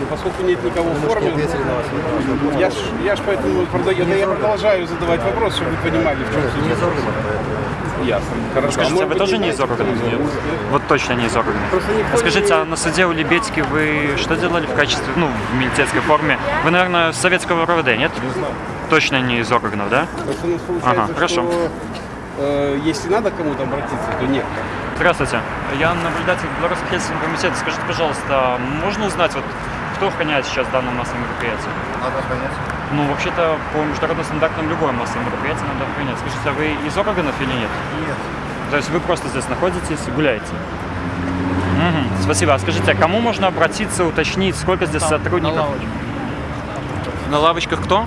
Но поскольку нет никого в форме, вопрос. я ж, я ж поэтому продаю, да я продолжаю задавать вопрос, чтобы вы понимали, в чем Не суть. органа. Ясно. Хорошо. Скажите, может а вы тоже не из органов? Вот точно не из органов. А скажите, не- а на суде у Лебедьки вы что делали в качестве, ну, в милицейской форме? Вы, наверное, с советского РОВД, нет? Не знаю. Точно не из органов, да? Ага, хорошо. что э, если надо кому-то обратиться, то нет. Здравствуйте. Я наблюдатель Белорусского Хельсинского комитета. Скажите, пожалуйста, можно узнать, вот, кто охраняет сейчас данное массовое мероприятие? Надо охранять. Ну, вообще-то, по международным стандартам любое массовое мероприятие надо охранять. Скажите, а вы из органов или нет? Нет. То есть вы просто здесь находитесь и гуляете? Мгм, спасибо. А скажите, а кому можно обратиться, уточнить, сколько здесь сотрудников? На лавочках кто?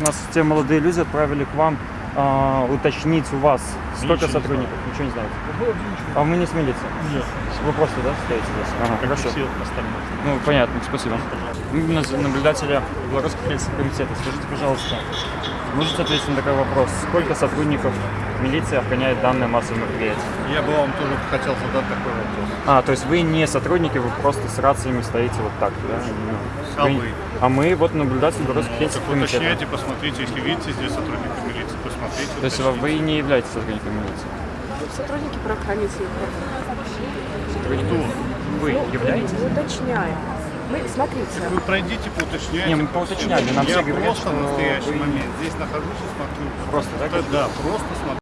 Нас те молодые люди отправили к вам а, уточнить у вас, сколько сотрудников. Ничего не знаете. А вы не с милиции? Нет. Вы просто, да, стоите здесь? Ага, хорошо. Ну, понятно, спасибо. Наблюдателя Белорусского Хельсинского комитета. Скажите, пожалуйста, можете ответить на такой вопрос? Сколько сотрудников милиции охраняет данное массовое мероприятие? Я бы вам тоже хотел задать такой вопрос. А, то есть вы не сотрудники, вы просто с рациями стоите вот так, да? А вы? А мы вот наблюдатель Белорусского Так Хельсинского комитета. уточняйте, посмотрите, если видите здесь сотрудника милиции, посмотрите. То есть вы не являетесь сотрудником милиции? Сотрудники правоохранительных органов. Кто? Вы являетесь? Мы уточняем. Мы, смотрите, Вы пройдите, поуточняйте. Не, мы поуточняли, нам Я все говорят, просто что в настоящий вы- момент здесь нахожусь и смотрю. Просто, так? Да, просто смотрю.